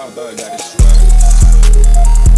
top got it swag.